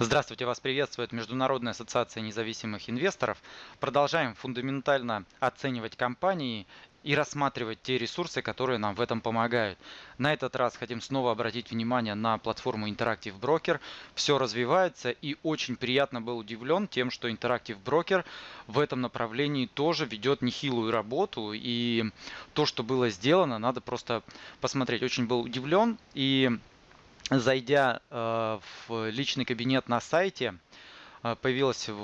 Здравствуйте, вас приветствует Международная ассоциация независимых инвесторов. Продолжаем фундаментально оценивать компании и рассматривать те ресурсы, которые нам в этом помогают. На этот раз хотим снова обратить внимание на платформу Interactive Broker. Все развивается и очень приятно был удивлен тем, что Interactive Broker в этом направлении тоже ведет нехилую работу. И то, что было сделано, надо просто посмотреть. Очень был удивлен и зайдя э, в личный кабинет на сайте, э, появился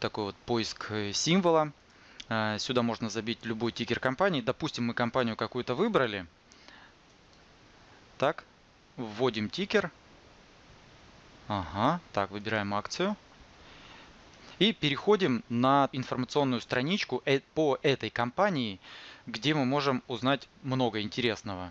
такой вот поиск э, символа. Сюда можно забить любой тикер компании. Допустим, мы компанию какую-то выбрали. Так, вводим тикер. Ага, так, выбираем акцию. И переходим на информационную страничку по этой компании, где мы можем узнать много интересного.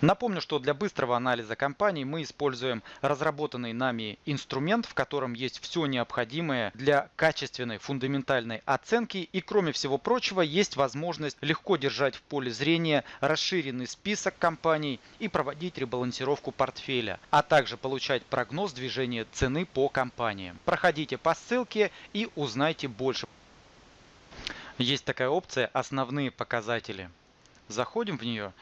Напомню, что для быстрого анализа компаний мы используем разработанный нами инструмент, в котором есть все необходимое для качественной фундаментальной оценки и кроме всего прочего есть возможность легко держать в поле зрения расширенный список компаний и проводить ребалансировку портфеля, а также получать прогноз движения цены по компаниям. Проходите по ссылке и узнайте больше. Есть такая опция «Основные показатели». Заходим в нее.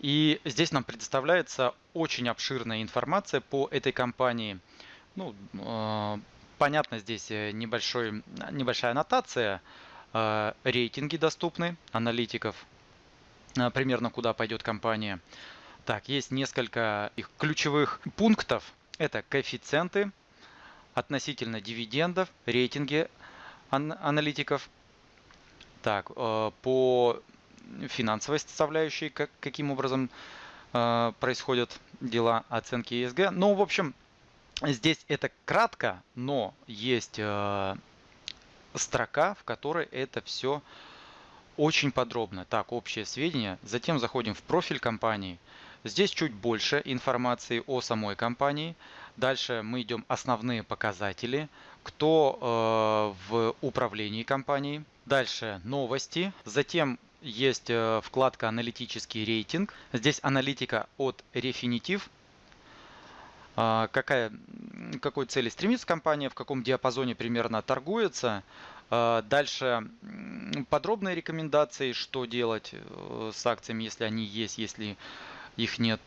И здесь нам предоставляется очень обширная информация по этой компании. Ну, э, понятно, здесь э, небольшой, небольшая аннотация. Э, рейтинги доступны аналитиков, э, примерно куда пойдет компания. Так, есть несколько их ключевых пунктов. Это коэффициенты относительно дивидендов, рейтинги ан аналитиков. Так, э, по финансовой составляющей, как, каким образом э, происходят дела оценки ESG. Ну, в общем, здесь это кратко, но есть э, строка, в которой это все очень подробно. Так, общее сведения. Затем заходим в профиль компании. Здесь чуть больше информации о самой компании. Дальше мы идем основные показатели, кто э, в управлении компанией. Дальше новости. Затем есть э, вкладка «Аналитический рейтинг». Здесь аналитика от Refinitiv. А, какая, какой цели стремится компания, в каком диапазоне примерно торгуется. А, дальше подробные рекомендации, что делать э, с акциями, если они есть, если их нет,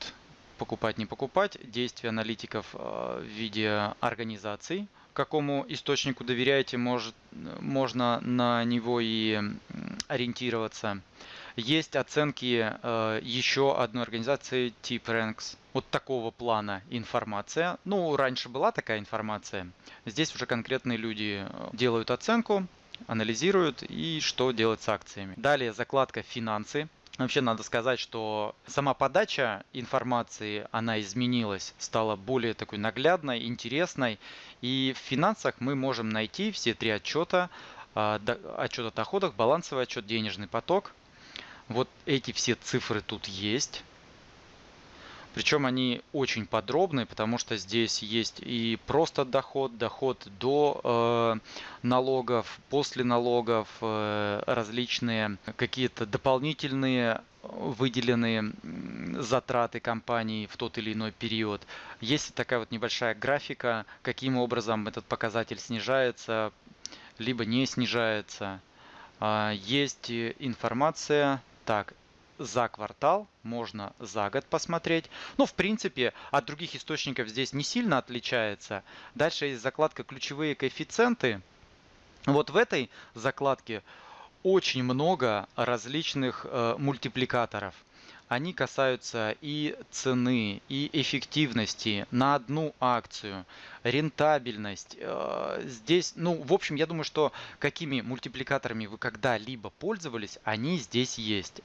покупать, не покупать. Действия аналитиков э, в виде организаций какому источнику доверяете, может, можно на него и ориентироваться. Есть оценки э, еще одной организации TipRanks. Вот такого плана информация. Ну, раньше была такая информация. Здесь уже конкретные люди э, делают оценку, анализируют и что делать с акциями. Далее закладка «Финансы». Вообще надо сказать, что сама подача информации, она изменилась, стала более такой наглядной, интересной. И в финансах мы можем найти все три отчета. А, отчет о доходах, балансовый отчет, денежный поток. Вот эти все цифры тут есть. Причем они очень подробные, потому что здесь есть и просто доход, доход до э, налогов, после налогов, э, различные какие-то дополнительные выделенные затраты компании в тот или иной период. Есть такая вот небольшая графика, каким образом этот показатель снижается, либо не снижается. А, есть информация, так, за квартал, можно за год посмотреть. Но в принципе от других источников здесь не сильно отличается. Дальше есть закладка ключевые коэффициенты. Вот в этой закладке очень много различных э, мультипликаторов. Они касаются и цены, и эффективности на одну акцию, рентабельность. Э, здесь, ну, в общем, я думаю, что какими мультипликаторами вы когда-либо пользовались, они здесь есть.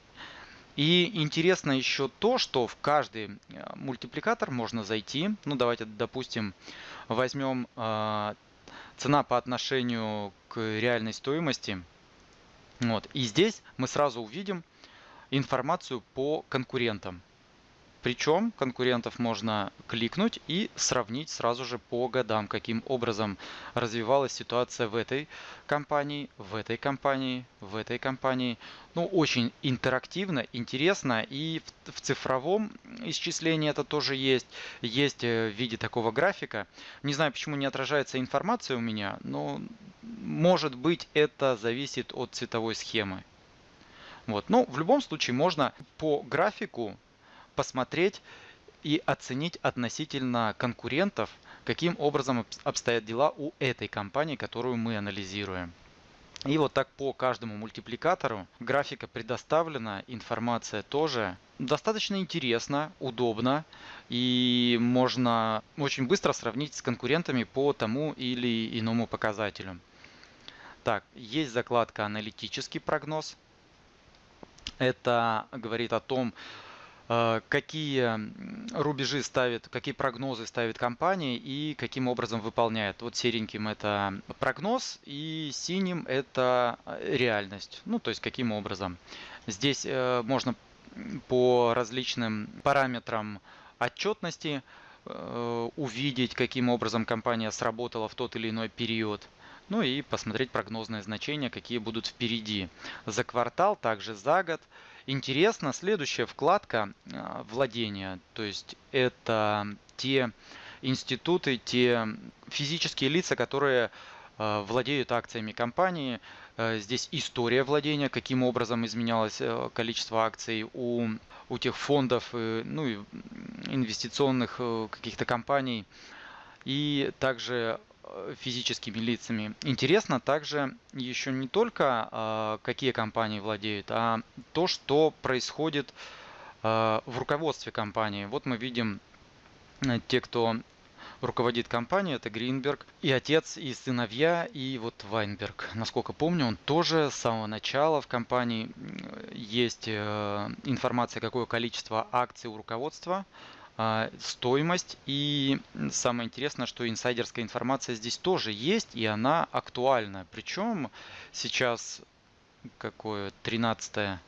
И интересно еще то, что в каждый э, мультипликатор можно зайти. Ну, давайте, допустим, возьмем э, цена по отношению к реальной стоимости. Вот. И здесь мы сразу увидим информацию по конкурентам. Причем конкурентов можно кликнуть и сравнить сразу же по годам, каким образом развивалась ситуация в этой компании, в этой компании, в этой компании. Ну, очень интерактивно, интересно. И в, в цифровом исчислении это тоже есть. Есть э, в виде такого графика. Не знаю, почему не отражается информация у меня, но может быть это зависит от цветовой схемы. Вот. Но в любом случае можно по графику посмотреть и оценить относительно конкурентов, каким образом обстоят дела у этой компании, которую мы анализируем. И вот так по каждому мультипликатору графика предоставлена, информация тоже. Достаточно интересно, удобно и можно очень быстро сравнить с конкурентами по тому или иному показателю. Так, есть закладка «Аналитический прогноз». Это говорит о том, какие рубежи ставит, какие прогнозы ставит компания и каким образом выполняет. Вот сереньким это прогноз и синим это э, реальность. Ну, то есть каким образом. Здесь э, можно по различным параметрам отчетности увидеть, каким образом компания сработала в тот или иной период. Ну и посмотреть прогнозные значения, какие будут впереди. За квартал, также за год. Интересно, следующая вкладка а, владения, то есть это те институты, те физические лица, которые а, владеют акциями компании. А, здесь история владения, каким образом изменялось э, количество акций у, у тех фондов, э, ну и инвестиционных э, каких-то компаний. И также Э, физическими лицами. Интересно также еще не только э, какие компании владеют, а то, что происходит э, в руководстве компании. Вот мы видим те, кто руководит компанией, это Гринберг, и отец, и сыновья, и вот Вайнберг. Насколько помню, он тоже с самого начала в компании есть информация, какое количество акций у руководства, а, стоимость. И самое интересное, что инсайдерская информация здесь тоже есть, и она актуальна. Причем сейчас какое 13,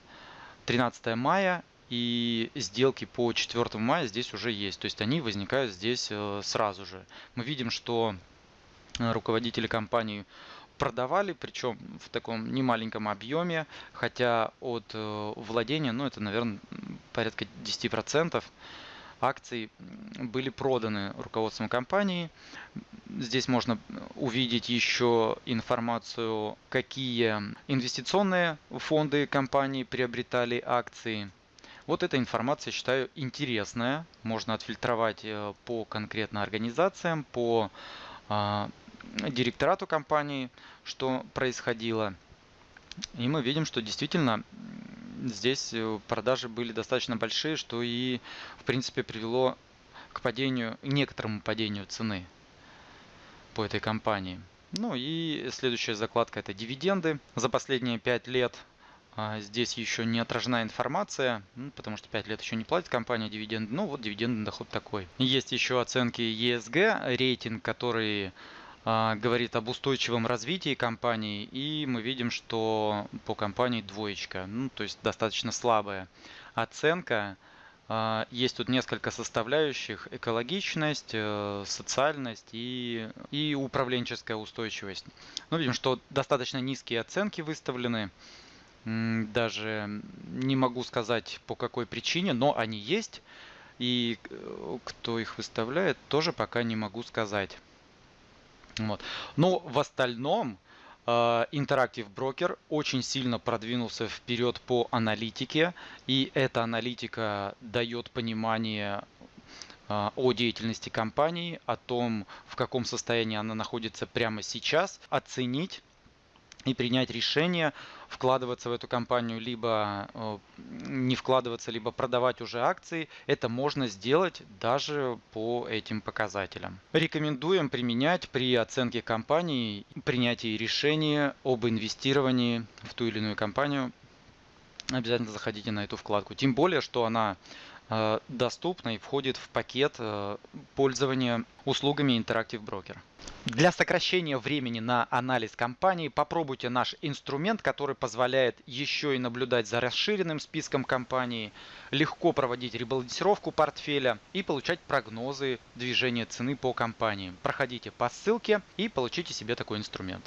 13 мая, и сделки по 4 мая здесь уже есть. То есть они возникают здесь э, сразу же. Мы видим, что руководители компании продавали, причем в таком немаленьком объеме, хотя от э, владения, ну это, наверное, порядка 10% акций были проданы руководством компании. Здесь можно увидеть еще информацию, какие инвестиционные фонды компании приобретали акции. Вот эта информация, считаю, интересная. Можно отфильтровать э, по конкретно организациям, по а, директорату компании, что происходило. И мы видим, что действительно здесь э, продажи были достаточно большие, что и в принципе привело к падению, некоторому падению цены по этой компании. Ну и следующая закладка это дивиденды. За последние 5 лет а, здесь еще не отражена информация, ну, потому что 5 лет еще не платит компания дивиденды. Ну вот дивидендный доход такой. Есть еще оценки ESG, рейтинг, который говорит об устойчивом развитии компании, и мы видим, что по компании двоечка, ну, то есть достаточно слабая оценка. А, есть тут несколько составляющих. Экологичность, э, социальность и, и управленческая устойчивость. Ну, видим, что достаточно низкие оценки выставлены. Даже не могу сказать по какой причине, но они есть. И э, кто их выставляет, тоже пока не могу сказать. Вот. Но в остальном э, Interactive Broker очень сильно продвинулся вперед по аналитике, и эта аналитика дает понимание э, о деятельности компании, о том, в каком состоянии она находится прямо сейчас, оценить и принять решение вкладываться в эту компанию, либо э, не вкладываться, либо продавать уже акции, это можно сделать даже по этим показателям. Рекомендуем применять при оценке компании, принятии решения об инвестировании в ту или иную компанию обязательно заходите на эту вкладку. Тем более, что она доступна и входит в пакет э, пользования услугами Interactive Broker. Для сокращения времени на анализ компании попробуйте наш инструмент, который позволяет еще и наблюдать за расширенным списком компаний, легко проводить ребалансировку портфеля и получать прогнозы движения цены по компании. Проходите по ссылке и получите себе такой инструмент.